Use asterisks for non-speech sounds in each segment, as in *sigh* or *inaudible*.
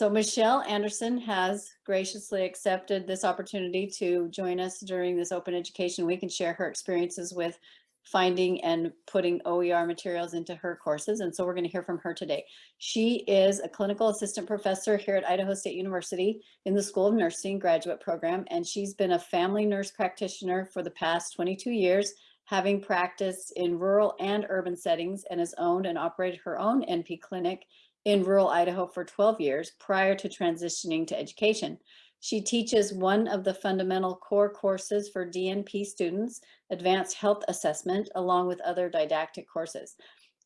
So Michelle Anderson has graciously accepted this opportunity to join us during this Open Education Week and share her experiences with finding and putting OER materials into her courses. And so we're going to hear from her today. She is a clinical assistant professor here at Idaho State University in the School of Nursing graduate program. And she's been a family nurse practitioner for the past 22 years, having practiced in rural and urban settings and has owned and operated her own NP clinic in rural Idaho for 12 years prior to transitioning to education. She teaches one of the fundamental core courses for DNP students, Advanced Health Assessment, along with other didactic courses.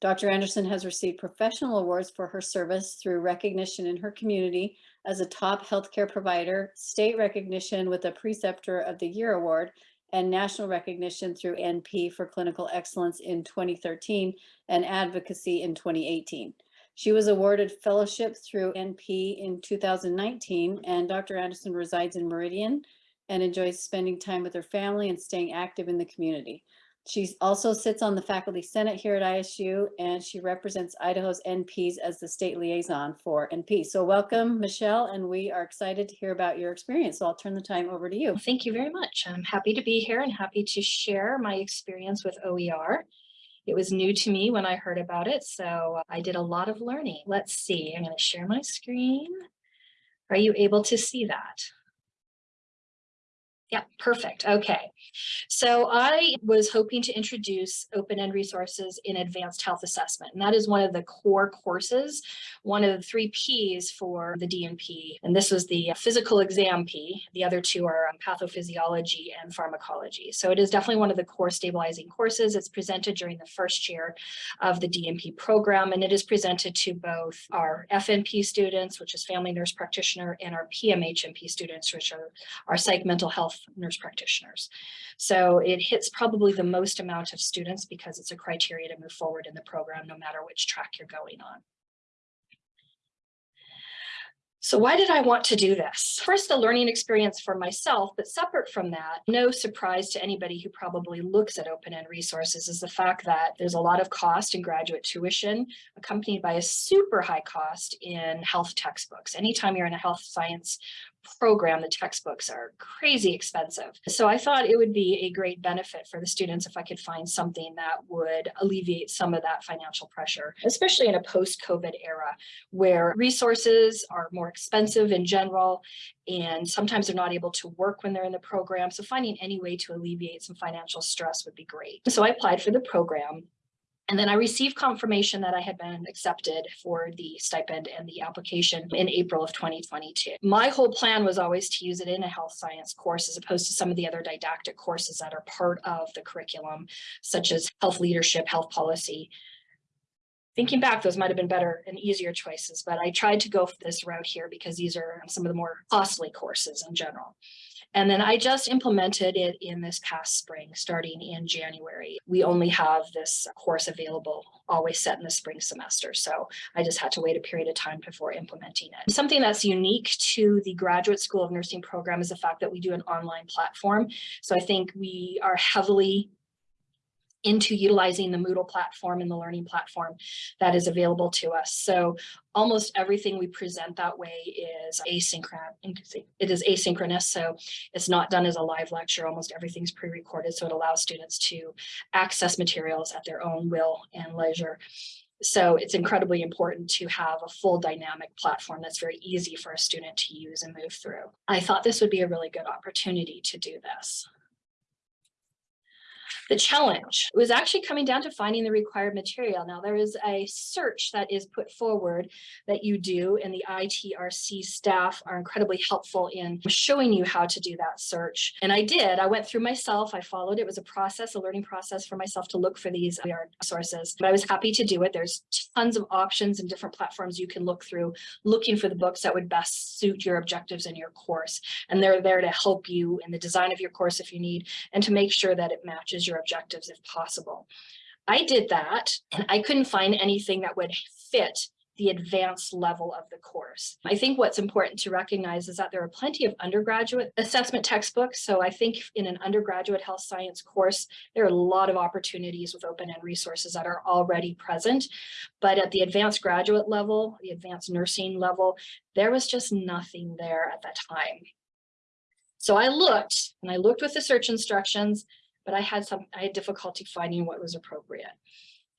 Dr. Anderson has received professional awards for her service through recognition in her community as a top healthcare provider, state recognition with a Preceptor of the Year Award, and national recognition through NP for clinical excellence in 2013 and advocacy in 2018. She was awarded fellowship through NP in 2019, and Dr. Anderson resides in Meridian and enjoys spending time with her family and staying active in the community. She also sits on the faculty senate here at ISU, and she represents Idaho's NPs as the state liaison for NP. So welcome, Michelle, and we are excited to hear about your experience. So I'll turn the time over to you. Thank you very much. I'm happy to be here and happy to share my experience with OER. It was new to me when I heard about it, so I did a lot of learning. Let's see, I'm going to share my screen. Are you able to see that? Yeah, perfect. Okay. So I was hoping to introduce open-end resources in advanced health assessment. And that is one of the core courses, one of the three Ps for the DNP. And this was the physical exam P. The other two are um, pathophysiology and pharmacology. So it is definitely one of the core stabilizing courses. It's presented during the first year of the DNP program, and it is presented to both our FNP students, which is family nurse practitioner, and our PMHNP students, which are our psych mental health nurse practitioners. So it hits probably the most amount of students because it's a criteria to move forward in the program, no matter which track you're going on. So why did I want to do this? First, a learning experience for myself, but separate from that, no surprise to anybody who probably looks at open-end resources is the fact that there's a lot of cost in graduate tuition accompanied by a super high cost in health textbooks. Anytime you're in a health science program, the textbooks are crazy expensive. So I thought it would be a great benefit for the students if I could find something that would alleviate some of that financial pressure, especially in a post-COVID era where resources are more expensive in general and sometimes they're not able to work when they're in the program. So finding any way to alleviate some financial stress would be great. So I applied for the program and then I received confirmation that I had been accepted for the stipend and the application in April of 2022. My whole plan was always to use it in a health science course as opposed to some of the other didactic courses that are part of the curriculum, such as health leadership, health policy. Thinking back, those might have been better and easier choices, but I tried to go for this route here because these are some of the more costly courses in general. And then I just implemented it in this past spring, starting in January. We only have this course available always set in the spring semester. So I just had to wait a period of time before implementing it. Something that's unique to the Graduate School of Nursing program is the fact that we do an online platform. So I think we are heavily into utilizing the Moodle platform and the learning platform that is available to us. So almost everything we present that way is asynchronous. It is asynchronous, so it's not done as a live lecture. Almost everything's pre-recorded, so it allows students to access materials at their own will and leisure. So it's incredibly important to have a full dynamic platform that's very easy for a student to use and move through. I thought this would be a really good opportunity to do this. The challenge was actually coming down to finding the required material. Now there is a search that is put forward that you do and the ITRC staff are incredibly helpful in showing you how to do that search. And I did, I went through myself, I followed, it was a process, a learning process for myself to look for these uh, sources, but I was happy to do it. There's tons of options and different platforms you can look through, looking for the books that would best suit your objectives in your course. And they're there to help you in the design of your course if you need, and to make sure that it matches your objectives if possible. I did that and I couldn't find anything that would fit the advanced level of the course. I think what's important to recognize is that there are plenty of undergraduate assessment textbooks. So I think in an undergraduate health science course, there are a lot of opportunities with open end resources that are already present. But at the advanced graduate level, the advanced nursing level, there was just nothing there at that time. So I looked and I looked with the search instructions, but I had some, I had difficulty finding what was appropriate.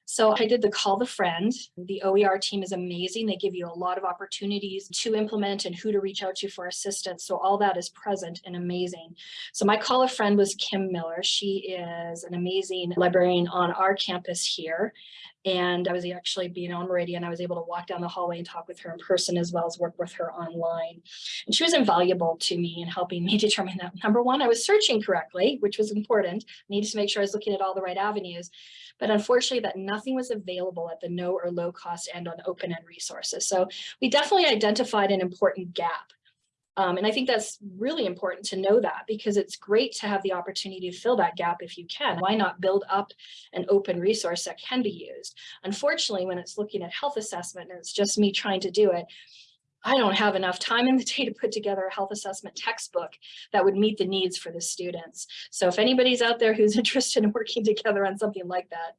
So I did the call the friend. The OER team is amazing. They give you a lot of opportunities to implement and who to reach out to for assistance. So all that is present and amazing. So my call a friend was Kim Miller. She is an amazing librarian on our campus here. And I was actually being on Meridian. I was able to walk down the hallway and talk with her in person as well as work with her online. And she was invaluable to me in helping me *laughs* determine that number one, I was searching correctly, which was important. I needed to make sure I was looking at all the right avenues. But unfortunately that nothing was available at the no or low cost end on open end resources. So we definitely identified an important gap. Um, and I think that's really important to know that because it's great to have the opportunity to fill that gap if you can. Why not build up an open resource that can be used? Unfortunately, when it's looking at health assessment and it's just me trying to do it, I don't have enough time in the day to put together a health assessment textbook that would meet the needs for the students. So if anybody's out there who's *laughs* interested in working together on something like that,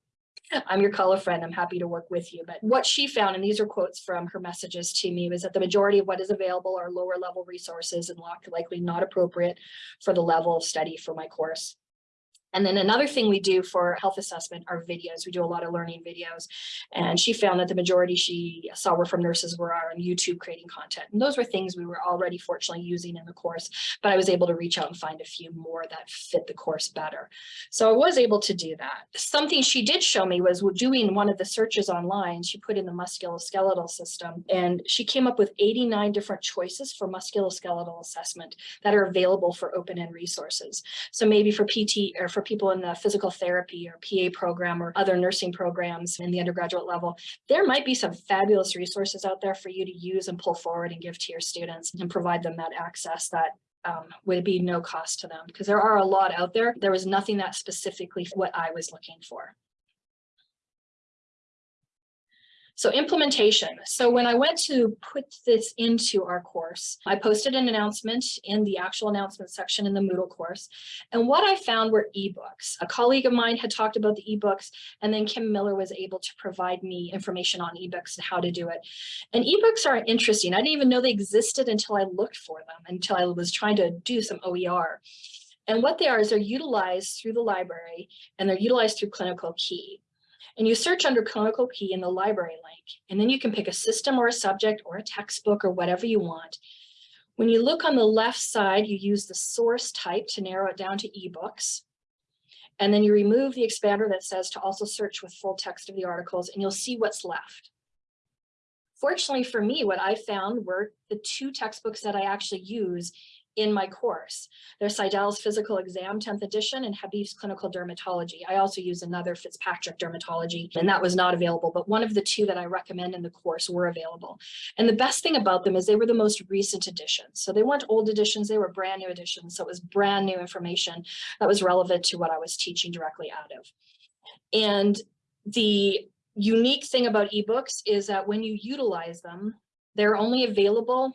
I'm your color friend. I'm happy to work with you. But what she found, and these are quotes from her messages to me, was that the majority of what is available are lower level resources and likely not appropriate for the level of study for my course. And then another thing we do for health assessment are videos. We do a lot of learning videos. And she found that the majority she saw were from nurses were on YouTube creating content. And those were things we were already fortunately using in the course, but I was able to reach out and find a few more that fit the course better. So I was able to do that. Something she did show me was doing one of the searches online. She put in the musculoskeletal system and she came up with 89 different choices for musculoskeletal assessment that are available for open-end resources. So maybe for PT or for people in the physical therapy or PA program or other nursing programs in the undergraduate level, there might be some fabulous resources out there for you to use and pull forward and give to your students and provide them that access that um, would be no cost to them because there are a lot out there. There was nothing that specifically what I was looking for. So implementation. So when I went to put this into our course, I posted an announcement in the actual announcement section in the Moodle course. And what I found were ebooks. A colleague of mine had talked about the ebooks, and then Kim Miller was able to provide me information on ebooks and how to do it. And ebooks are interesting. I didn't even know they existed until I looked for them, until I was trying to do some OER. And what they are is they're utilized through the library and they're utilized through Clinical Key and you search under clinical key in the library link, and then you can pick a system or a subject or a textbook or whatever you want. When you look on the left side, you use the source type to narrow it down to ebooks. And then you remove the expander that says to also search with full text of the articles and you'll see what's left. Fortunately for me, what I found were the two textbooks that I actually use in my course. There's Seidel's Physical Exam 10th edition and Habif's Clinical Dermatology. I also use another Fitzpatrick Dermatology and that was not available, but one of the two that I recommend in the course were available. And the best thing about them is they were the most recent editions. So they weren't old editions, they were brand new editions. So it was brand new information that was relevant to what I was teaching directly out of. And the unique thing about ebooks is that when you utilize them, they're only available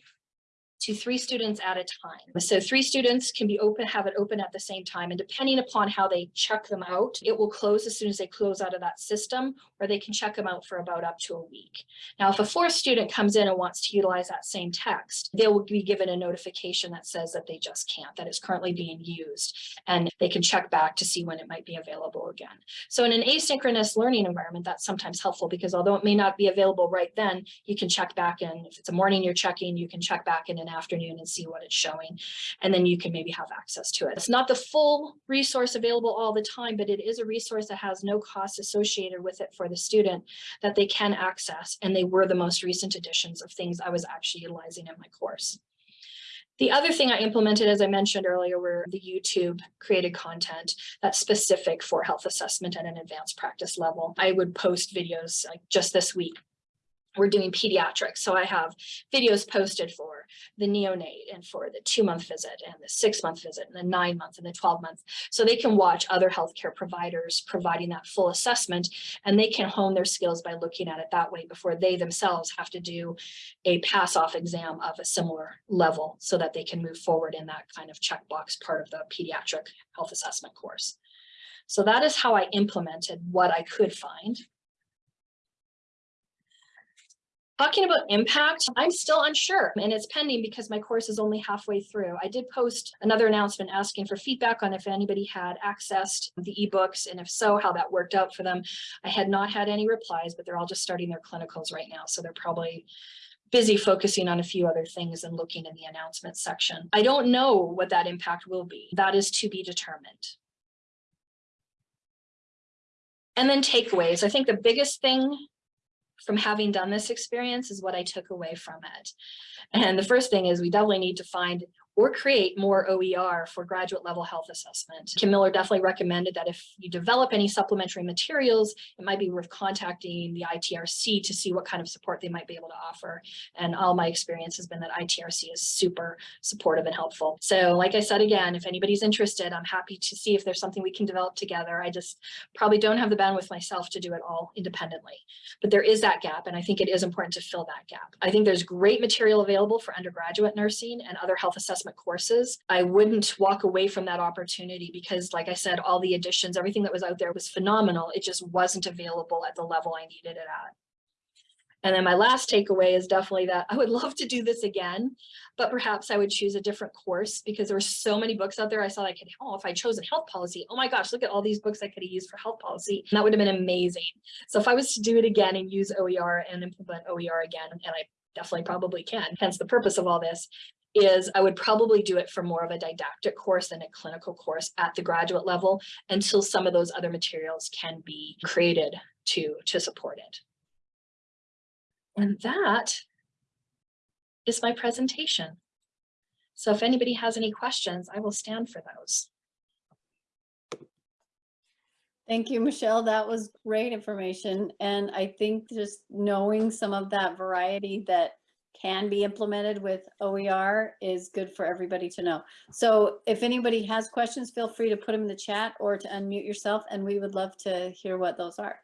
to three students at a time. So three students can be open, have it open at the same time. And depending upon how they check them out, it will close as soon as they close out of that system, or they can check them out for about up to a week. Now, if a fourth student comes in and wants to utilize that same text, they will be given a notification that says that they just can't, that it's currently being used. And they can check back to see when it might be available again. So in an asynchronous learning environment, that's sometimes helpful because although it may not be available right then, you can check back in. If it's a morning you're checking, you can check back in an afternoon and see what it's showing. And then you can maybe have access to it. It's not the full resource available all the time, but it is a resource that has no cost associated with it for the student that they can access. And they were the most recent editions of things I was actually utilizing in my course. The other thing I implemented, as I mentioned earlier, were the YouTube created content that's specific for health assessment at an advanced practice level. I would post videos like just this week we're doing pediatrics. So I have videos posted for the neonate and for the two month visit and the six month visit and the nine month and the 12 month. So they can watch other healthcare providers providing that full assessment and they can hone their skills by looking at it that way before they themselves have to do a pass off exam of a similar level so that they can move forward in that kind of checkbox part of the pediatric health assessment course. So that is how I implemented what I could find. Talking about impact, I'm still unsure and it's pending because my course is only halfway through. I did post another announcement asking for feedback on if anybody had accessed the ebooks and if so, how that worked out for them. I had not had any replies, but they're all just starting their clinicals right now. So they're probably busy focusing on a few other things and looking in the announcement section. I don't know what that impact will be. That is to be determined. And then takeaways. I think the biggest thing from having done this experience is what I took away from it. And the first thing is we definitely need to find or create more OER for graduate level health assessment. Kim Miller definitely recommended that if you develop any supplementary materials, it might be worth contacting the ITRC to see what kind of support they might be able to offer. And all my experience has been that ITRC is super supportive and helpful. So like I said, again, if anybody's interested, I'm happy to see if there's something we can develop together. I just probably don't have the bandwidth myself to do it all independently. But there is that gap, and I think it is important to fill that gap. I think there's great material available for undergraduate nursing and other health assessment courses. I wouldn't walk away from that opportunity because, like I said, all the additions, everything that was out there was phenomenal. It just wasn't available at the level I needed it at. And then my last takeaway is definitely that I would *laughs* love to do this again, but perhaps I would choose a different course because there were so many books out there. I saw I could, oh, if I chose a health policy, oh my gosh, look at all these books I could have used for health policy. And that would have been amazing. So if I was to do it again and use OER and implement OER again, and I definitely probably can, hence the purpose of all this, is I would probably do it for more of a didactic course than a clinical course at the graduate level until some of those other materials can be created to, to support it. And that is my presentation. So if anybody has any questions, I will stand for those. Thank you, Michelle. That was great information. And I think just knowing some of that variety that can be implemented with OER is good for everybody to know. So if anybody has questions, feel free to put them in the chat or to unmute yourself and we would love to hear what those are.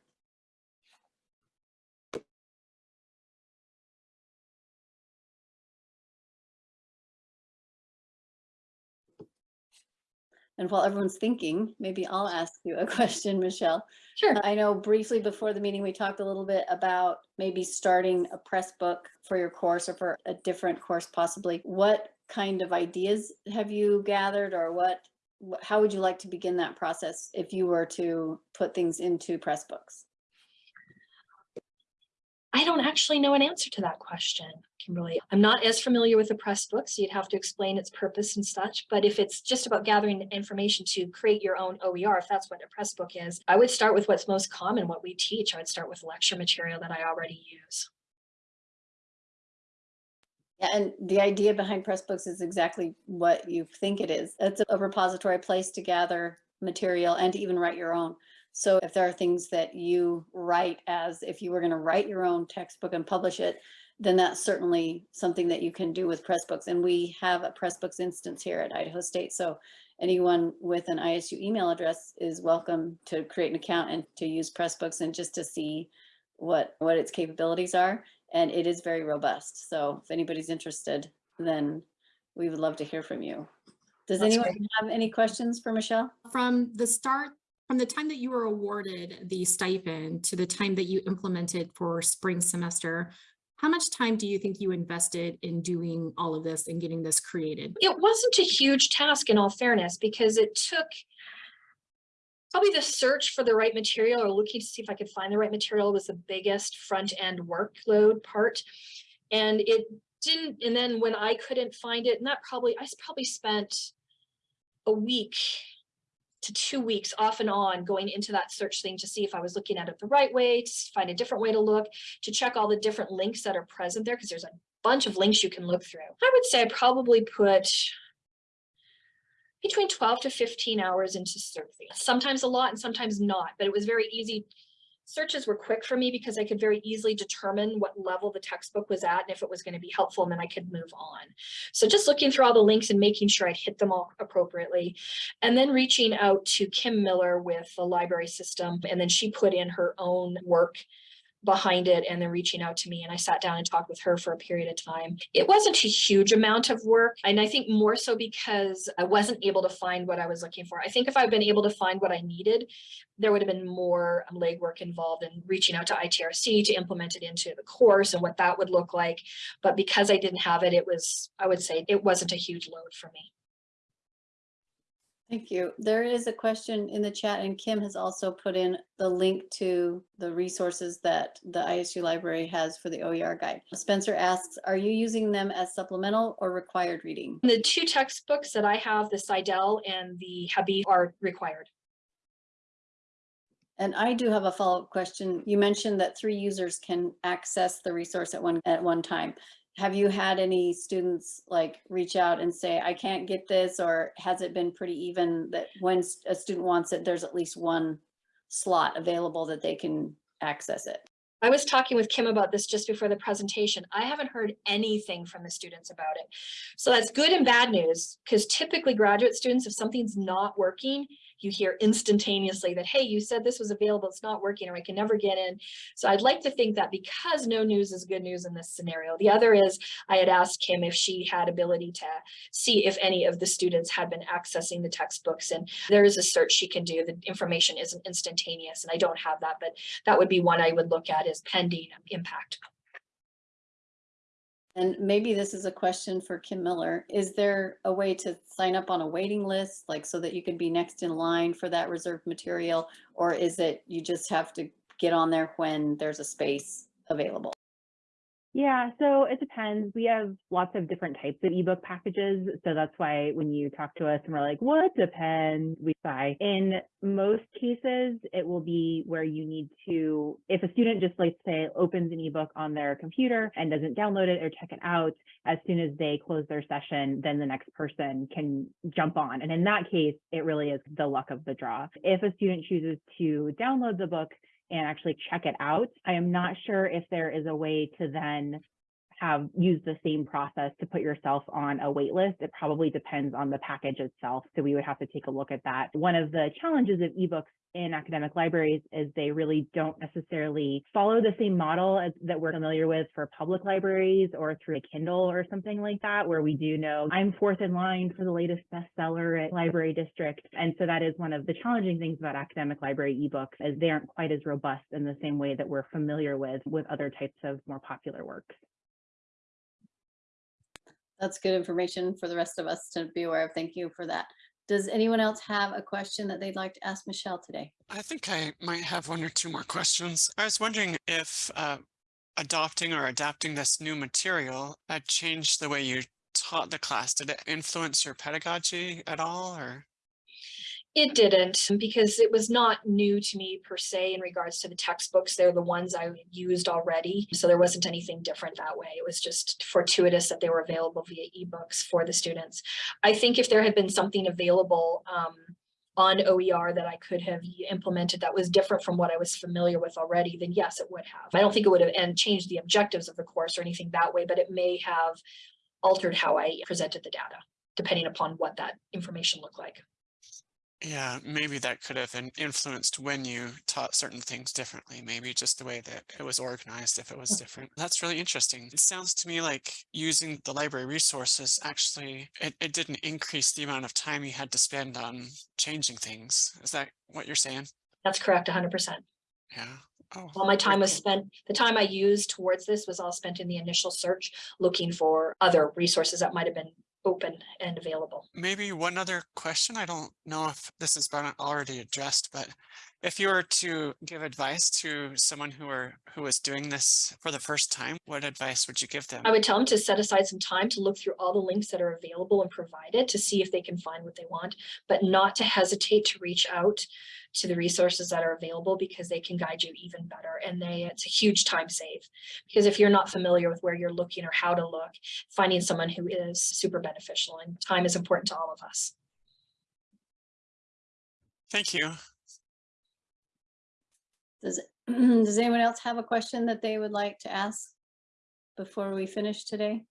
And while everyone's thinking, maybe I'll ask you a *laughs* question, Michelle. Sure. I know briefly before the meeting, we talked a little bit about maybe starting a press book for your course or for a different course possibly. What kind of ideas have you gathered or what, how would you like to begin that process if you were to put things into Pressbooks? I don't actually know an answer to that question, Kimberly. I'm not as familiar with the press book, so you'd have to explain its purpose and such. But if it's just about gathering information to create your own OER, if that's what a press book is, I would start with what's most common, what we teach. I would start with lecture material that I already use. Yeah, and the idea behind Pressbooks is exactly what you think it is. It's a repository place to gather material and to even write your own. So if there are things that you write as if you were going to write your own textbook and publish it, then that's certainly something that you can do with Pressbooks. And we have a Pressbooks instance here at Idaho State. So anyone with an ISU email address is welcome to create an account and to use Pressbooks and just to see what what its capabilities are and it is very robust. So if anybody's interested, then we would love to hear from you. Does That's anyone great. have any questions for Michelle? From the start, from the time that you were awarded the stipend to the time that you implemented for spring semester, how much time do you think you invested in doing all of this and getting this created? It wasn't a huge task in all fairness, because it took probably the search for the right material or looking to see if I could find the right material was the biggest front end workload part. And it didn't, and then when I couldn't find it, and that probably, I probably spent a week to two weeks off and on going into that search thing to see if I was looking at it the right way, to find a different way to look, to check all the different links that are present there, because there's a bunch of links you can look through. I would say I probably put between 12 to 15 hours into surfing. Sometimes a lot and sometimes not, but it was very easy searches were quick for me because I could very easily determine what level the textbook was at and if it was going to be helpful, and then I could move on. So just looking through all the links and making sure I'd hit them all appropriately. And then reaching out to Kim Miller with the library system, and then she put in her own work behind it and then reaching out to me and I sat down and talked with her for a period of time. It wasn't a huge amount of work and I think more so because I wasn't able to find what I was looking for. I think if I'd been able to find what I needed, there would have been more um, legwork involved in reaching out to ITRC to implement it into the course and what that would look like. But because I didn't have it, it was, I would say it wasn't a huge load for me. Thank you. There is a question in the chat and Kim has also put in the link to the resources that the ISU library has for the OER guide. Spencer asks, are you using them as supplemental or required reading? The two textbooks that I have, the Seidel and the Habif are required. And I do have a follow-up question. You mentioned that three users can access the resource at one, at one time. Have you had any students like reach out and say, I can't get this, or has it been pretty even that when a student wants it, there's at least one slot available that they can access it? I was talking with Kim about this just before the presentation. I haven't heard anything from the students about it. So that's good and bad news because typically graduate students, if something's not working, you hear instantaneously that, hey, you said this was available, it's not working, or I can never get in. So I'd like to think that because no news is good news in this scenario. The other is I had asked Kim if she had ability to see if any of the students had been accessing the textbooks and there is a search she can do. The information isn't instantaneous and I don't have that, but that would be one I would look at as pending impact. And maybe this is a question for Kim Miller. Is there a way to sign up on a waiting list, like so that you could be next in line for that reserved material? Or is it you just have to get on there when there's a space available? Yeah, so it depends. We have lots of different types of ebook packages. So that's why when you talk to us and we're like, what depends? We say in most cases, it will be where you need to, if a student just like say opens an ebook on their computer and doesn't download it or check it out, as soon as they close their session, then the next person can jump on. And in that case, it really is the luck of the draw. If a student chooses to download the book, and actually check it out. I am not sure if there is a way to then have used the same process to put yourself on a wait list. It probably depends on the package itself. So we would have to take a look at that. One of the challenges of ebooks in academic libraries is they really don't necessarily follow the same model as that we're familiar with for public libraries or through a Kindle or something like that, where we do know I'm fourth in line for the latest bestseller at library district. And so that is one of the challenging things about academic library ebooks is they aren't quite as robust in the same way that we're familiar with with other types of more popular works. That's good information for the rest of us to be aware of. Thank you for that. Does anyone else have a question that they'd like to ask Michelle today? I think I might have one or two more questions. I was wondering if uh, adopting or adapting this new material had changed the way you taught the class. Did it influence your pedagogy at all or? It didn't because it was not new to me per se in regards to the textbooks. They're the ones I used already. So there wasn't anything different that way. It was just fortuitous that they were available via ebooks for the students. I think if there had been something available um, on OER that I could have implemented that was different from what I was familiar with already, then yes, it would have. I don't think it would have and changed the objectives of the course or anything that way, but it may have altered how I presented the data, depending upon what that information looked like. Yeah, maybe that could have influenced when you taught certain things differently. Maybe just the way that it was organized, if it was oh. different. That's really interesting. It sounds to me like using the library resources actually, it, it didn't increase the amount of time you had to spend on changing things. Is that what you're saying? That's correct, 100%. Yeah. Oh, All my time was spent, the time I used towards this was all spent in the initial search, looking for other resources that might have been open and available. Maybe one other question. I don't know if this has been already addressed, but if you were to give advice to someone who are who is doing this for the first time, what advice would you give them? I would tell them to set aside some time to look through all the links that are available and provided to see if they can find what they want, but not to hesitate to reach out to the resources that are available because they can guide you even better. And they, it's a huge time save because if you're not familiar with where you're looking or how to look, finding someone who is super beneficial and time is important to all of us. Thank you. Does *clears throat* Does anyone else have a question that they would like to ask before we finish today?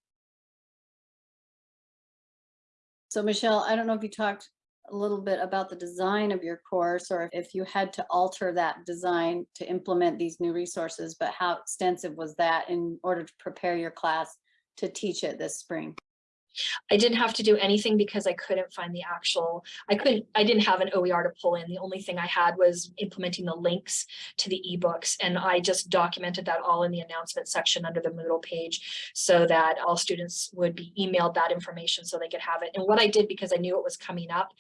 So Michelle, I don't know if you talked a little bit about the design of your course or if you had to alter that design to implement these new resources, but how extensive was that in order to prepare your class to teach it this spring? I didn't have to do anything because I couldn't find the actual, I couldn't, I didn't have an OER to pull in. The only thing I had was implementing the links to the ebooks. And I just documented that all in the announcement section under the Moodle page so that all students would be emailed that information so they could have it. And what I did because I knew it was coming up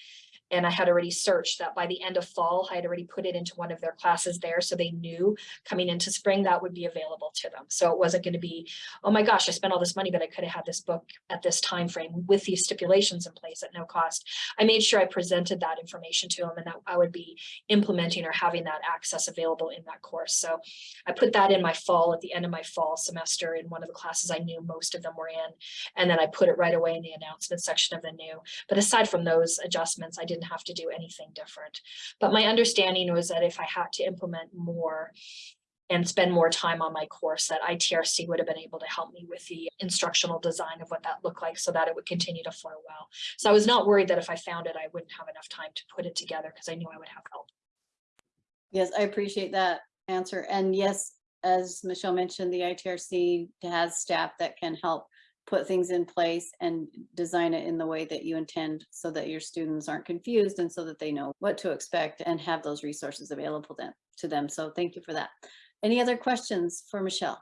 and I had already searched that by the end of fall, I had already put it into one of their classes there. So they knew coming into spring that would be available to them. So it wasn't going to be, oh my gosh, I spent all this money, but I could have had this book at this time frame with these stipulations in place at no cost. I made sure I presented that information to them and that I would be implementing or having that access available in that course. So I put that in my fall at the end of my fall semester in one of the classes I knew most of them were in. And then I put it right away in the announcement section of the new. But aside from those adjustments, I didn't have to do anything different. But my understanding was that if I had to implement more and spend more time on my course, that ITRC would have been able to help me with the instructional design of what that looked like so that it would continue to flow well. So I was not worried that if I found it, I wouldn't have enough time to put it together because I knew I would have help. Yes, I appreciate that answer. And yes, as Michelle mentioned, the ITRC has staff that can help put things in place and design it in the way that you intend so that your students aren't confused and so that they know what to expect and have those resources available then to them. So thank you for that. Any other questions for Michelle?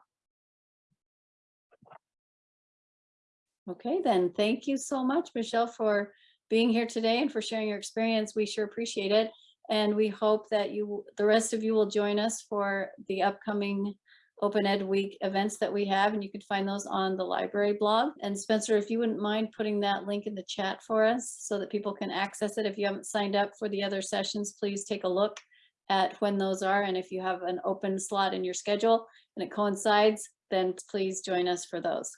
Okay, then thank you so much, Michelle, for being here today and for sharing your experience. We sure appreciate it. And we hope that you, the rest of you will join us for the upcoming Open Ed Week events that we have, and you can find those on the library blog. And Spencer, if you wouldn't mind putting that link in the chat for us so that people can access it. If you haven't signed up for the other sessions, please take a look at when those are. And if you have an open slot in your schedule and it coincides, then please join us for those.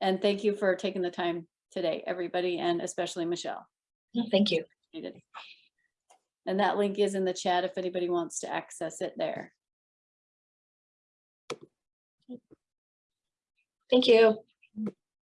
And thank you for taking the time today, everybody, and especially Michelle. Thank you. And that link is in the chat if anybody wants to access it there. Thank you.